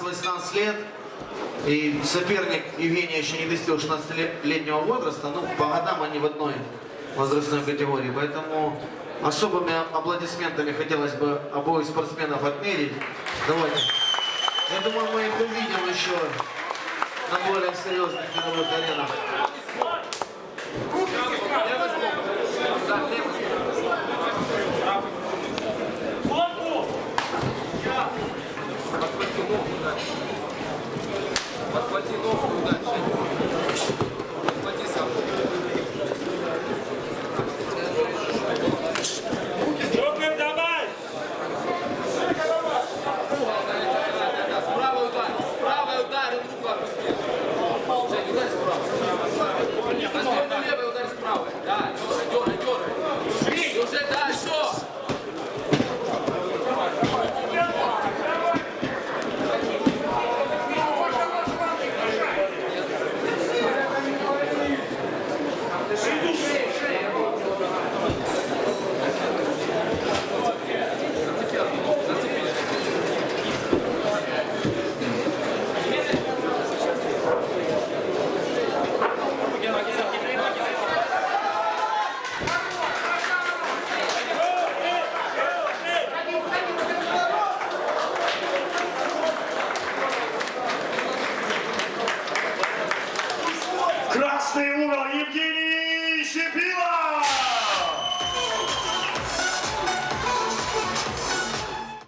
18 лет, и соперник Евгения еще не достиг 16-летнего возраста, ну, по годам они в одной возрастной категории, поэтому особыми аплодисментами хотелось бы обоих спортсменов отмерить. Давайте. Я думаю, мы их увидим еще на более серьезных мировых аренах. Красный угол Евгений Щепилов!